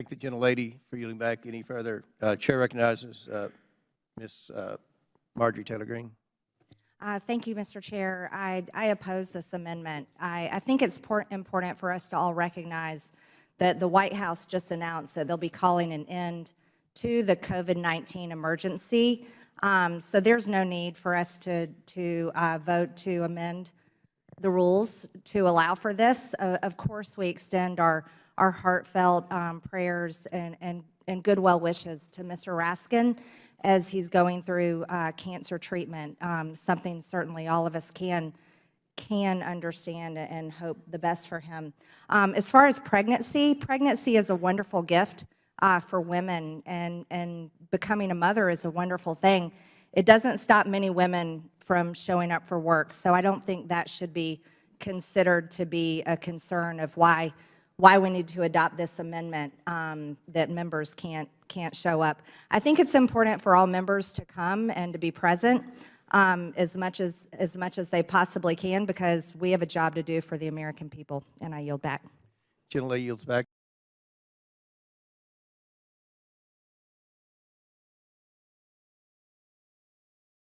Thank the gentlelady for yielding back. Any further? Uh, Chair recognizes uh, Ms. uh, Marjorie Taylor Greene. Uh, Thank you, Mr. Chair. I, I oppose this amendment. I, I think it's important for us to all recognize that the White House just announced that they'll be calling an end to the COVID-19 emergency. Um, So there's no need for us to, to uh, vote to amend the rules to allow for this. Uh, Of course, we extend our, our heartfelt um, prayers and, and, and good well wishes to Mr. Raskin as he's going through uh, cancer treatment, um, something certainly all of us can, can understand and hope the best for him. Um, As far as pregnancy, pregnancy is a wonderful gift uh, for women, and, and becoming a mother is a wonderful thing. It doesn't stop many women from showing up for work, so I don't think that should be considered to be a concern of why, why we need to adopt this amendment, um, that members can't, can't show up. I think it's important for all members to come and to be present um, as much as, as much as they possibly can, because we have a job to do for the American people, and I yield back. Gentlelady yields back.